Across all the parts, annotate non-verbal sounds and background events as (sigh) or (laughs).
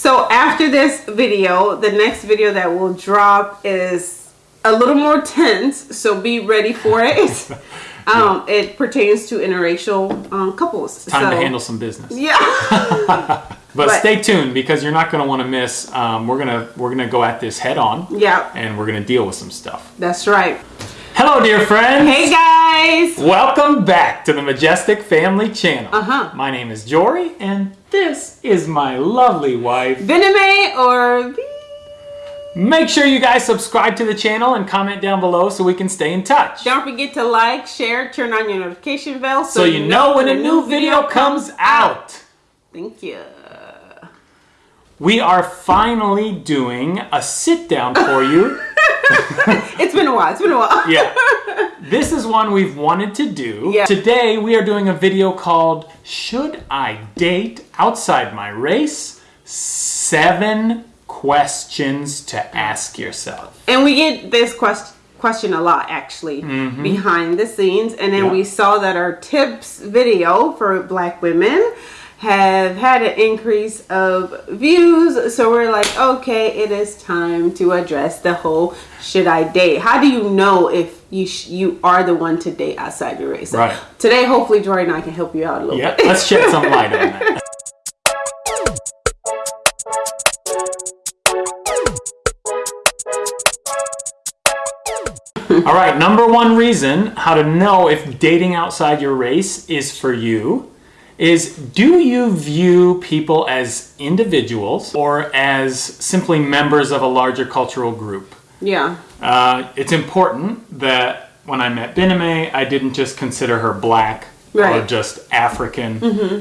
So after this video, the next video that will drop is a little more tense. So be ready for it. (laughs) um, It pertains to interracial um, couples. Time so, to handle some business. Yeah. (laughs) But, But- stay tuned because you're not going to want to miss. Um, we're gonna we're gonna go at this head on. yeah. And we're gonna deal with some stuff. That's right. Hello, dear friends. Hey guys. Welcome back to the Majestic Family Channel. Uh-huh. My name is Jory, and this is my lovely wife. Viname or V. Make sure you guys subscribe to the channel and comment down below so we can stay in touch. Don't forget to like, share, turn on your notification bell so you know when a new video comes out. Thank you. We are finally doing a sit down for you. (laughs) It's been a while. It's been a while. yeah. (laughs) This is one we've wanted to do. Yeah. Today we are doing a video called Should I Date Outside My Race? Seven questions to ask yourself. And we get this question question a lot actually mm-hmm. behind the scenes and then. Yeah. we saw that our tips video for black women have had an increase of views. So we're like okay it is time to address the whole should i date? How do you know if you sh- you are the one to date outside your race? So Right. today hopefully Jory and i can help you out a little Yeah, bit. let's shed some light on that. (laughs) All right, number one reason how to know if dating outside your race is for you is do you view people as individuals or as simply members of a larger cultural group? yeah Uh, it's important that when I met Biname, I didn't just consider her black or just African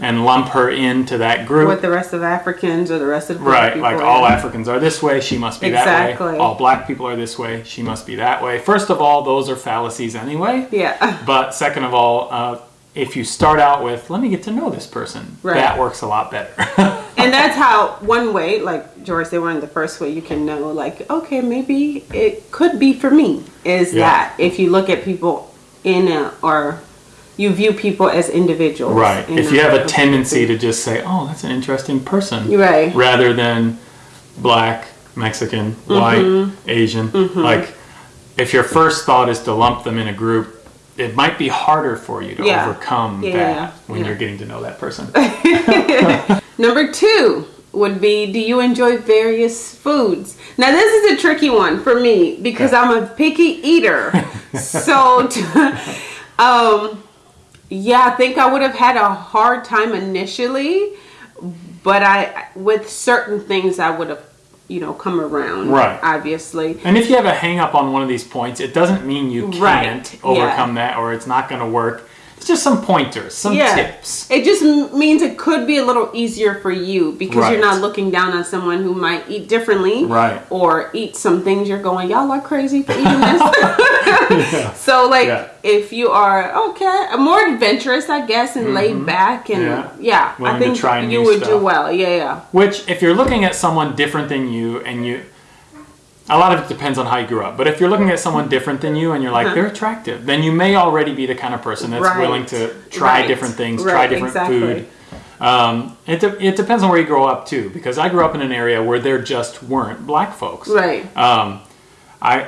and lump her into that group. with the rest of africans or the rest of the Right, people, like yeah. all Africans are this way, she must be that Exactly. way. All black people are this way, she must be that way. First of all, those are fallacies anyway. yeah (laughs) But second of all, uh, if you start out with, let me get to know this person, Right. that works a lot better. (laughs) and that's how one way like george one of the first way you can know like okay maybe it could be for me is Yeah. that if you look at people in a, or you view people as individuals right. If you have a tendency to just say, oh, that's an interesting person. right rather than black, Mexican, white, Mm-hmm. Asian. Like, if your first thought is to lump them in a group, it might be harder for you to Yeah. overcome Yeah, that yeah, when you're getting to know that person. (laughs) number two would be do you enjoy various foods now this is a tricky one for me because i'm a picky eater (laughs) so um yeah i think i would have had a hard time initially but i with certain things i would have you know come around Right. obviously and if you have a hang up on one of these points, it doesn't mean you can't yeah. overcome that or it's not going to work. It's just some pointers, some yeah tips. it just means it could be a little easier for you because Right. you're not looking down on someone who might eat differently Right. or eat some things you're going y'all are crazy for eating this (laughs) (laughs) so like Yeah. if you are okay more adventurous i guess and laid back and Yeah. yeah, Willing i to think try you would do well yeah yeah Which, if you're looking at someone different than you, and you, a lot of it depends on how you grew up. But if you're looking at someone different than you, and you're like they're attractive, then you may already be the kind of person that's. Right. willing to try Right. different things, Right, try different exactly. food. Um, it, de- it depends on where you grow up too, because I grew up in an area where there just weren't black folks. right Um, I,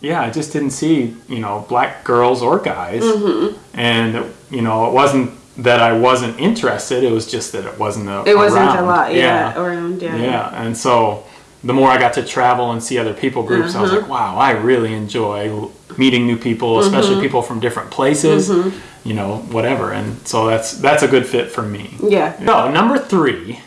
yeah, I just didn't see you know black girls or guys, Mm-hmm. and you know it wasn't that I wasn't interested. It was just that it wasn't a, it wasn't around. a lot yeah, around yeah, Yeah, and so the more I got to travel and see other people groups, I was like, wow, I really enjoy meeting new people, especially Mm-hmm. people from different places, you know, whatever. And so that's that's a good fit for me. yeah So number three,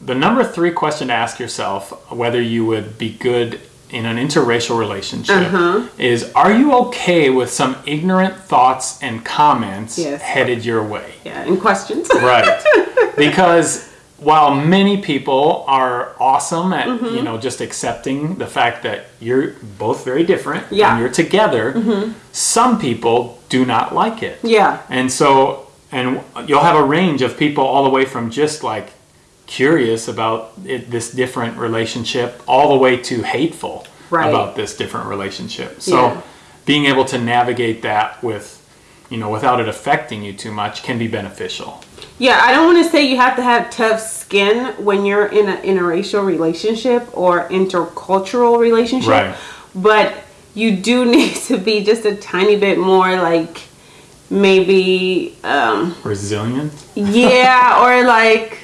the number three question to ask yourself whether you would be good in an interracial relationship Uh-huh. is: Are you okay with some ignorant thoughts and comments Yes. headed your way? yeah and questions Right. (laughs) because while many people are awesome at, Mm-hmm. you know, just accepting the fact that you're both very different Yeah. Mm-hmm. and you're together, some people do not like it. yeah And so, and you'll have a range of people all the way from just like curious about it, this different relationship all the way to hateful Right. about this different relationship. So Yeah. being able to navigate that with, you know, without it affecting you too much can be beneficial. Yeah, I don't want to say you have to have tough skin when you're in an interracial relationship or intercultural relationship, Right. but you do (laughs) need to be just a tiny bit more like maybe um Resilient. yeah or like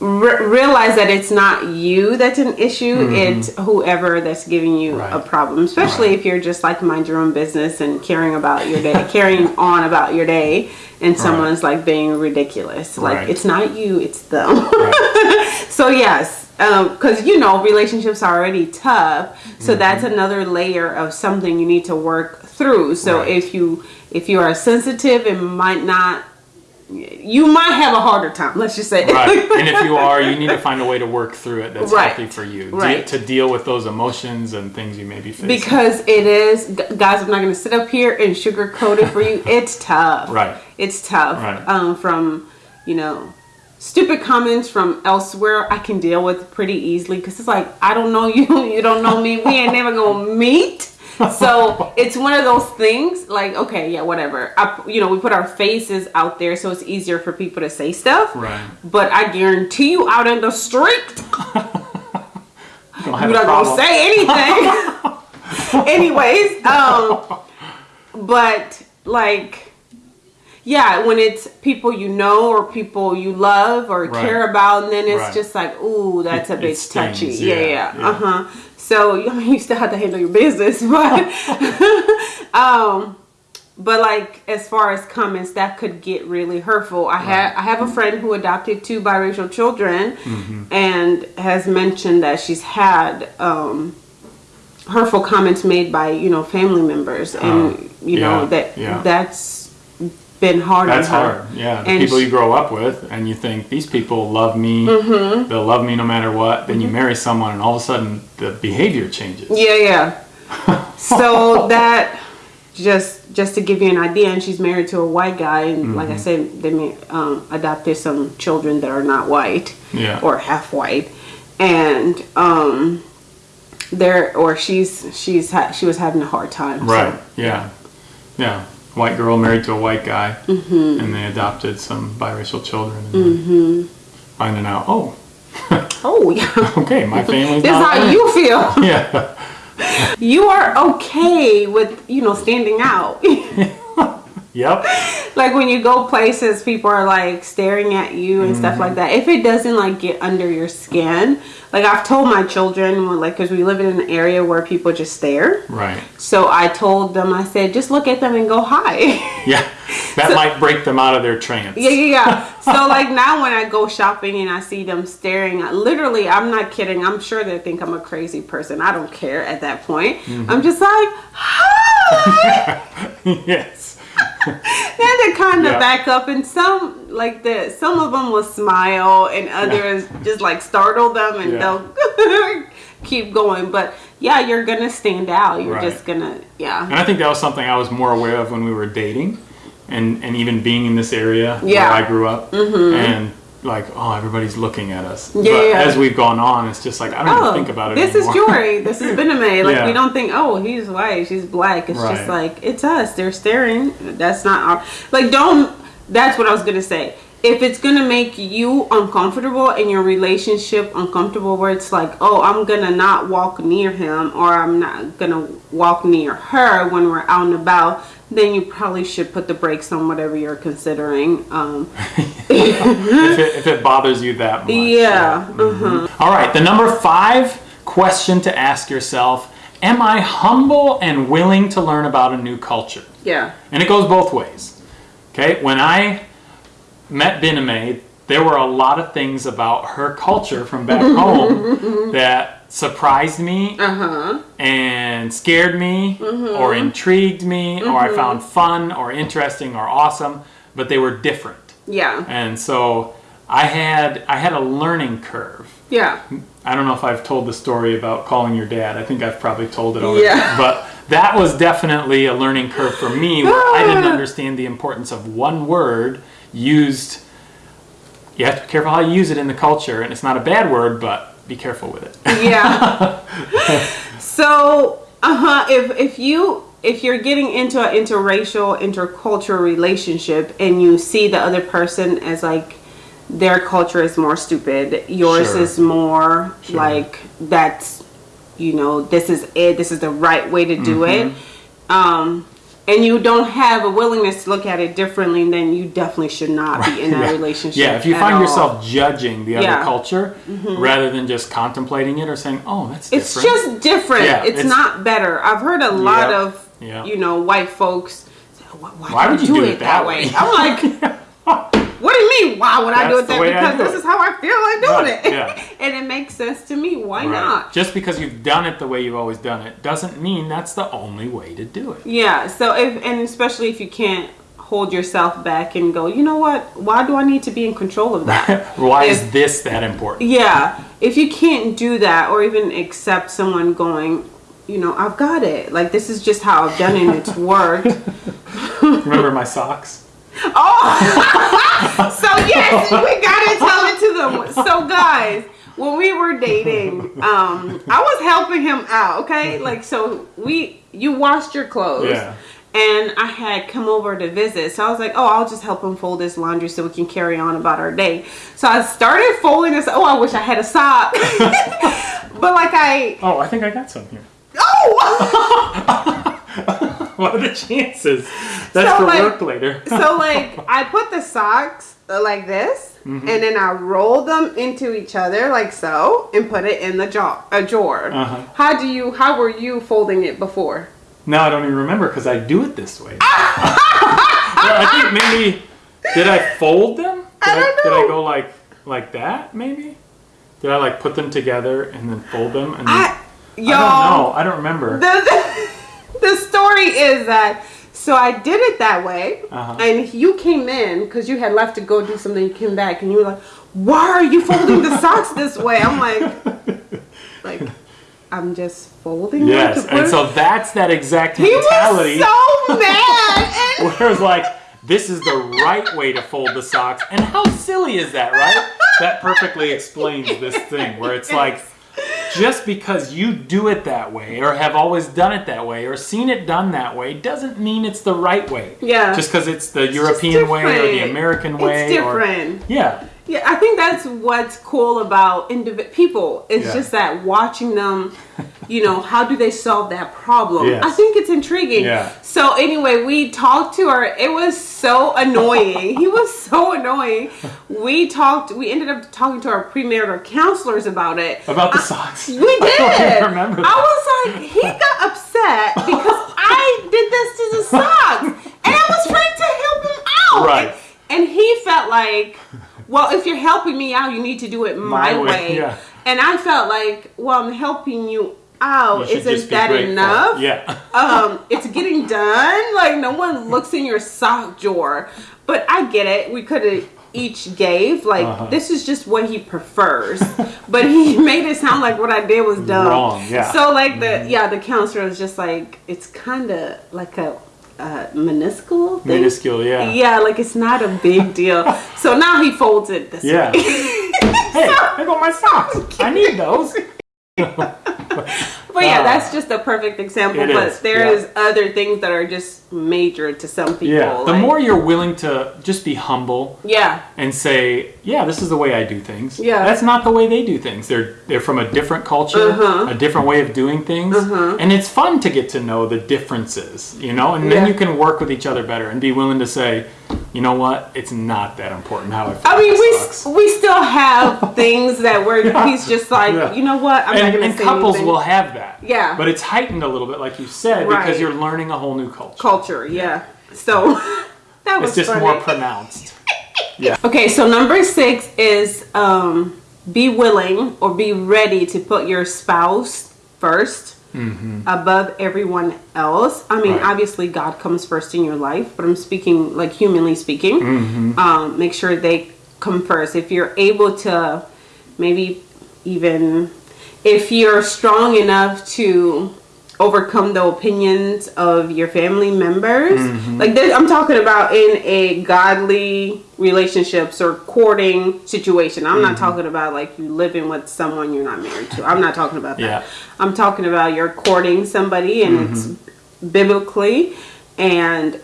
re- realize that it's not you that's an issue it's whoever that's giving you a Mm-hmm. Problem especially Right. if you're just like mind your own business and caring about your day (laughs) carrying on about your day and someone's like being ridiculous like Right. it's not you it's them Right. (laughs) so yes because you know relationships are already tough so Mm-hmm. that's another layer of something you need to work through so Right. if you if you are sensitive and might not you might have a harder time let's just say right. (laughs) And if you are, you need to find a way to work through it that's Right. healthy for you. De- Right. to deal with those emotions and things you may be facing. because it is guys i'm not going to sit up here and sugarcoat it for you (laughs) it's tough Right. it's tough Right. um, from you know stupid comments from elsewhere i can deal with pretty easily because it's like i don't know (laughs) you you don't know me we ain't never gonna meet so it's one of those things like okay yeah whatever I, you know we put our faces out there so it's easier for people to say stuff Right. but i guarantee you out in the street (laughs) You don't have you're not gonna say anything. (laughs) Anyways, um, but like, yeah, when it's people you know or people you love or Right. care about, and then it's Right. just like, ooh, that's It- a bit touchy. yeah, Yeah, yeah, yeah. uh huh. So (laughs) I mean, you still have to handle your business, (laughs) but (laughs) um. But like as far as comments that could get really hurtful. I had I have a friend who adopted two biracial children Mm-hmm. and has mentioned that she's had um hurtful comments made by, you know, family members and Oh, you yeah, know that yeah. that's been hard That's on her. hard. Yeah. The And people you grow up with and you think these people love me, Mm-hmm. they'll love me no matter what. Then you marry someone and all of a sudden the behavior changes. Yeah, yeah. (laughs) so that just just to give you an idea, and she's married to a white guy, and like Mm-hmm. I said, they may, um, adopted some children that are not white, Yeah. or half white, and um, there or she's she's ha- she was having a hard time. so- Right. Yeah. Yeah. White girl married to a white guy, Mm-hmm. and they adopted some biracial children. And then Finding out, oh, (laughs) Oh yeah. okay, my family's This is how you feel. (laughs) Yeah. You are okay with you know standing out. (laughs) Yep. Like when you go places people are like staring at you and stuff mm-hmm. like that. If it doesn't like get under your skin like i've told my children like because we live in an area where people just stare. Right. so i told them i said just look at them and go hi (laughs) Yeah. That might break them out of their trance. yeah yeah yeah. (laughs) So like now when i go shopping and i see them staring literally i'm not kidding. I'm sure they think i'm a crazy person. I don't care at that point. Mm-hmm. I'm just like hi! (laughs) Yes. (laughs) then they kind of Yeah. back up and some like the some of them will smile and others just like startle them and Yeah. they'll (laughs) keep going but yeah you're gonna stand out you're Right. just gonna yeah And I think that was something I was more aware of when we were dating, and and even being in this area Yeah. Mm-hmm. where I grew up, and like, oh, everybody's looking at us. Yeah, But yeah. as we've gone on, it's just like I don't even oh, think about it Oh, this anymore. is Jory. This is Bename. Like Yeah. we don't think, oh, he's white, she's black. It's just like it's us. They're staring. That's not our. Like don't. That's what I was gonna say. If it's gonna make you uncomfortable in your relationship, uncomfortable where it's like, oh, I'm gonna not walk near him or I'm not gonna walk near her when we're out and about, then you probably should put the brakes on whatever you're considering. Um, (laughs) if, it, if it bothers you that much. yeah. mhm. All right, the number five question to ask yourself Am I humble and willing to learn about a new culture? Yeah. And it goes both ways. Okay, when I met Biname, there were a lot of things about her culture from back (laughs) home that surprised me Uh huh. and scared me or intrigued me or I found fun or interesting or awesome, but they were different. Yeah. And so I had I had a learning curve. Yeah. I don't know if I've told the story about calling your dad. I think I've probably told it already. Yeah. But that was definitely a learning curve for me where (laughs) I didn't understand the importance of one word used. You have to be careful how you use it in the culture, and it's not a bad word, but be careful with it. Yeah. (laughs) so, uh huh. If if you if you're getting into an interracial, intercultural relationship and you see the other person as like their culture is more stupid, yours Sure. is more Sure. like that's you know this is it, this is the right way to do Mm-hmm. it. Um, and you don't have a willingness to look at it differently, then you definitely should not be in that yeah. relationship. Yeah, if you find all. yourself judging the other Yeah. Mm-hmm. culture rather than just contemplating it or saying, "Oh, that's different." It's just different. Yeah, it's, it's- not better. I've heard a lot of, you know, white folks say, why, why, Why would you do it that way? I'm like, (laughs) what do you mean? Why would I do it that? Because do this it. is how I feel like doing Right, it. yeah. (laughs) and it makes sense to me. Why Right. not? Just because you've done it the way you've always done it doesn't mean that's the only way to do it. Yeah. So if and especially if you can't hold yourself back and go, you know what? Why do I need to be in control of that? (laughs) Why If- is this that important? Yeah, if you can't do that or even accept someone going, you know, I've got it. Like this is just how I've done it and it's worked. (laughs) Remember my socks? Oh, (laughs) so yes, we gotta tell it to them. So guys, when we were dating, um, I was helping him out. Okay, like so we you washed your clothes. Yeah. And I had come over to visit. So I was like, oh, I'll just help him fold his laundry so we can carry on about our day. So I started folding this. Oh, I wish I had a sock. (laughs) but like I, Oh, I think I got some here. oh! (laughs) (laughs) What are the chances? That's So, for like- work later. (laughs) so like I put the socks uh, like this, Mm-hmm. and then I roll them into each other like so, and put it in the jar. A drawer. Uh-huh. How do you? How were you folding it before? No, I don't even remember because I do it this way. (laughs) Well, I think maybe did I fold them? Did I don't Did know. I go like like that? Maybe. Did I like put them together and then fold them? And then, I, I don't know. I don't remember. the, the story is that so I did it that way, Uh-huh. and you came in because you had left to go do something. You came back and you were like, "Why are you folding the socks this way?" I'm like, (laughs) like I'm just folding. them yes, and so that's that exact mentality. he was so mad. (laughs) And where it's like this is the right way to fold the socks and how silly is that right that perfectly explains this thing where it's (laughs) like just because you do it that way or have always done it that way or seen it done that way doesn't mean it's the right way Yeah. just because it's the just european way or the different. american It's way or yeah Yeah, I think that's what's cool about indiv- people. It's Yeah. just that watching them, you know, how do they solve that problem? Yes. I think it's intriguing. Yeah. So anyway, we talked to her. It was so annoying. (laughs) he was so annoying. We talked. We ended up talking to our premarital counselors about it. about the socks We (laughs) did. I remember I was like, he got upset because I did this to the socks, and I was trying to help him out. Right. And he felt like, well, if you're helping me out, you need to do it my, My way, way. yeah. And I felt like, well, I'm helping you out. You Isn't that grateful. enough? yeah (laughs) um, it's getting done. Like no one looks in your sock drawer. But I get it. We could have each gave like Uh-huh. this is just what he prefers. (laughs) but he (laughs) made it sound like what I did was dumb. Wrong, yeah. Mm-hmm. So like the yeah the counselor was just like it's kind of like a uh, minuscule thing. minuscule yeah Yeah, like it's not a big (laughs) deal. so now he folds it this Yeah. way. (laughs) hey i got my socks i need those (laughs) But yeah, Ah. that's just a perfect example. But is, there yeah. is other things that are just major to some people. yeah the like- more you're willing to just be humble Yeah. and say, "Yeah, this is the way I do things." Yeah. that's not the way they do things. They're they're from a different culture, Uh-huh. a different way of doing things, and it's fun to get to know the differences, you know. And then you can work with each other better and be willing to say, "You know what? It's not that important how I." Feel I mean, we socks." we still have (laughs) things that where he's just like, Yeah. you know what? I'm not and, gonna and couples anything. will have that. Yeah. But it's heightened a little bit, like you said, Right. because you're learning a whole new culture. culture. Yeah. So (laughs) that was It's just funny. more pronounced. (laughs) Yeah. Okay, so number six is um, be willing or be ready to put your spouse 1st above everyone else. I mean, Mm-hmm. Right. obviously, God comes first in your life, but I'm speaking like humanly speaking. Mm-hmm. Um, make sure they come first. If you're able to, maybe even if you're strong enough to overcome the opinions of your family members Mm-hmm. like this, i'm talking about in a godly relationships or courting situation i'm Mm-hmm. not talking about like you living with someone you're not married to i'm not talking about that Yeah. i'm talking about you're courting somebody and it's biblically and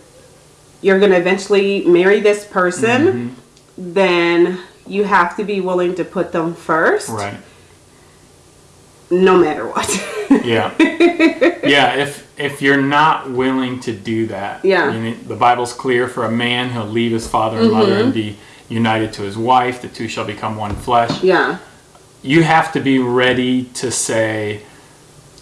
you're going to eventually marry this person, Mm-hmm. then you have to be willing to put them first, Right. No matter what. (laughs) Yeah. yeah. If if you're not willing to do that, Yeah. you know, the Bible's clear for a man he'll leave his father and mother Mm-hmm. and be united to his wife. The two shall become one flesh. yeah. You have to be ready to say,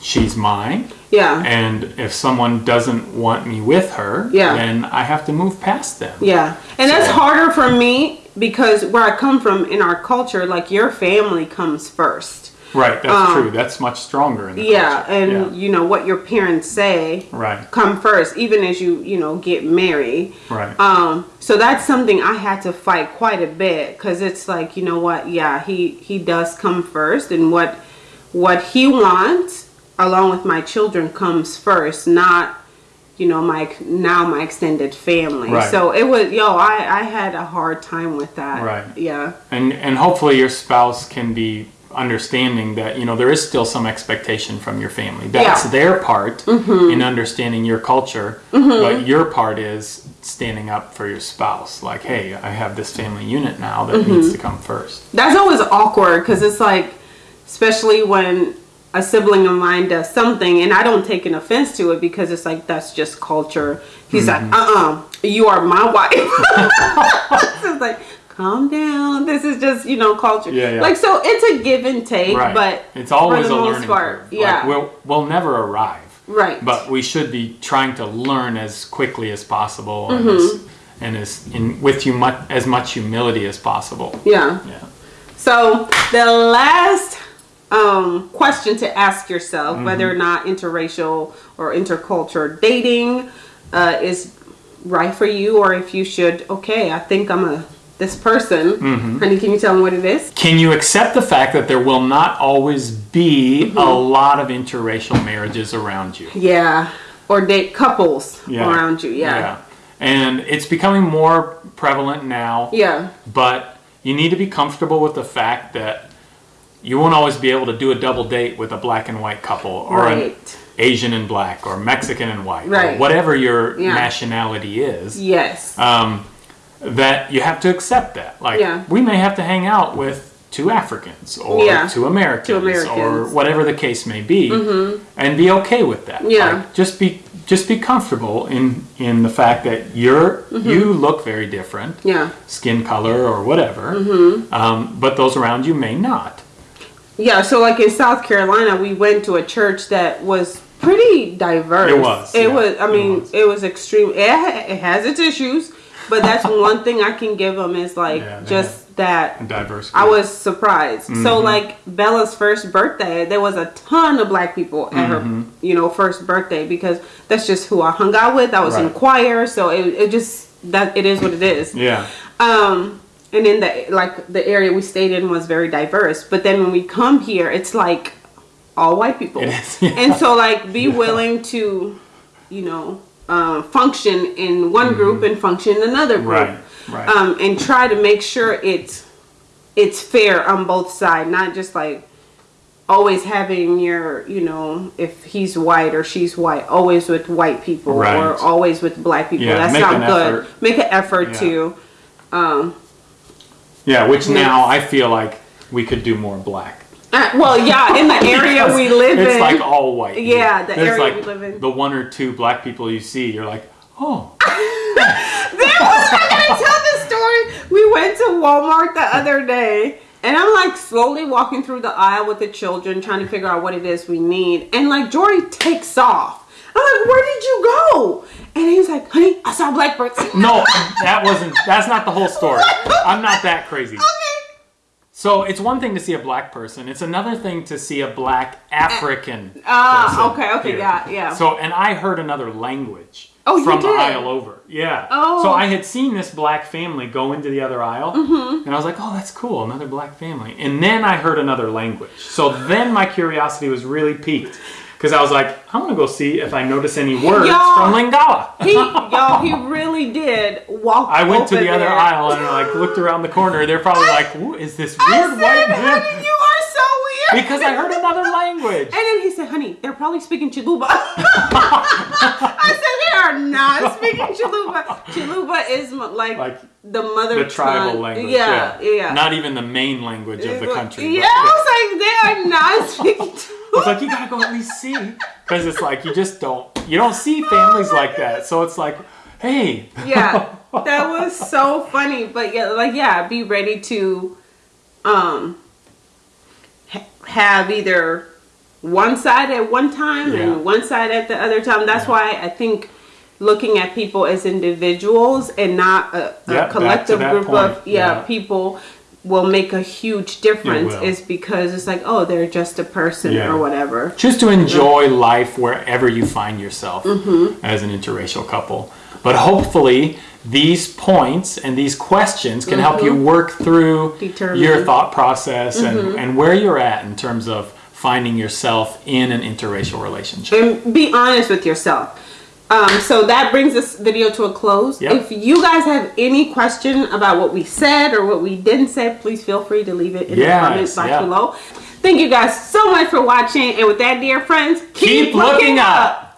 "She's mine." Yeah. And if someone doesn't want me with her, Yeah. then I have to move past them. Yeah. And that's harder for me because where I come from in our culture, like your family comes first. Right, that's true. That's much stronger in the Um, Yeah, culture. and yeah. you know what your parents say Right. come first, even as you you know get married. Right. Um, so that's something I had to fight quite a bit because it's like you know what, yeah, he he does come first, and what what he wants along with my children comes first, not you know my now my extended family. Right. So it was yo, I I had a hard time with that. Right. Yeah. and and hopefully your spouse can be understanding that you know there is still some expectation from your family that's Yeah. Mm-hmm. their part in understanding your culture but your part is standing up for your spouse like hey i have this family unit now that Mm-hmm. needs to come first That's always awkward because it's like, especially when a sibling of mine does something and I don't take an offense to it because it's like, that's just culture. He's Mm-hmm. like, uh uh you are my wife. (laughs) it's like, calm down. This is just, you know, culture. Yeah, yeah. Like, so it's a give and take, right but it's always for a the most learning part, curve yeah. like we'll, we'll never arrive right. but we should be trying to learn as quickly as possible Mm-hmm. and, as, and as in with you mu- as much humility as possible yeah. yeah So the last um, question to ask yourself, Mm-hmm. whether or not interracial or intercultural dating uh, is right for you, or if you should, okay, I think I'm a this person. Mm-hmm. Honey, can you tell me what it is? Can you accept the fact that there will not always be Mm-hmm. a lot of interracial marriages around you? Yeah, or date couples Yeah. around you. Yeah. yeah, And it's becoming more prevalent now, yeah, but you need to be comfortable with the fact that you won't always be able to do a double date with a black and white couple or an Asian and black or Mexican and white or whatever your Yeah. nationality is. Yes. um, that you have to accept that. Like Yeah. we may have to hang out with two Africans or Yeah. two Americans, Two or Americans. Mm-hmm. whatever the case may be, and be okay with that. Yeah. Like, just be just be comfortable in in the fact that you're Mm-hmm. you look very different, yeah. skin color or whatever, Mm-hmm. um, but those around you may not. Yeah, so like in South Carolina, we went to a church that was pretty diverse. It was, It yeah, was. I it mean, was. it was extreme. It, it has its issues, but that's one thing I can give them is like Yeah, just that. Diverse. I was surprised. So Mm-hmm. like Bella's first birthday, there was a ton of black people at Mm-hmm. her, you know, first birthday because that's just who I hung out with. I was in choir, so it, it just that it is what it is. yeah. Um, and in the like the area we stayed in was very diverse. But then when we come here, it's like all white people, is, (laughs) yeah. and so like be willing to, you know, uh, function in one group and function in another group, Mm-hmm. Right, right. Um, and try to make sure it's it's fair on both sides, not just like always having your you know if he's white or she's white always with white people or always with black people Yeah, that's not good effort. make an effort Yeah. to um Yeah, which now I feel like we could do more black. Uh, well, yeah, in the area (laughs) we live it's in. It's like all white. Yeah, the There's area like we live in. The one or two black people you see, you're like, oh, there was I'm gonna tell the story. We went to Walmart the other day, and I'm like slowly walking through the aisle with the children, trying to figure out what it is we need. And like Jory takes off. I'm like, where did you go? And he's like, honey, I saw blackbirds. no, that wasn't. That's not the whole story. (laughs) I'm not that crazy. okay. So it's one thing to see a black person. It's another thing to see a black African. Ah, person okay, okay, here. yeah, yeah. So and I heard another language. Oh, you from the aisle over. Yeah. Oh. So I had seen this black family go into the other aisle, Mm-hmm. and I was like, "Oh, that's cool, another black family." And then I heard another language. So then my curiosity was really piqued because I was like, "I'm gonna go see if I notice any words from Lingala." He, y'all, he really did walk. I went to the other there. aisle and I like looked around the corner. They're probably like, "Is this I weird white man?" honey, you are so weird. because I heard another language. And then he said, honey, they're probably speaking Chiluba. (laughs) I said, they are not speaking Chiluba. Chiluba is like, Like the mother The tribal tongue. language. Yeah, yeah. Not even the main language of the country. Yeah, but I was like, they are not (laughs) speaking It's like you gotta go at least see, because it's like you just don't you don't see families like that. So it's like, hey, yeah (laughs) that was so funny but yeah like yeah be ready to um ha- have either one side at one time Yeah. and one side at the other time that's why i think looking at people as individuals and not a, a Yeah, to collective group point. of yeah, Yeah. people will make a huge difference is because it's like oh they're just a person Yeah. or whatever just to enjoy life wherever you find yourself Mm-hmm. as an interracial couple. But hopefully, these points and these questions can help you work through Mm-hmm. Determine. your thought process and, Mm-hmm. and where you're at in terms of finding yourself in an interracial relationship. and be honest with yourself. Um, so that brings this video to a close. Yep. If you guys have any question about what we said or what we didn't say, please feel free to leave it in Yes, the comments box yeah. below. Thank you guys so much for watching. And with that, dear friends, Keep looking up.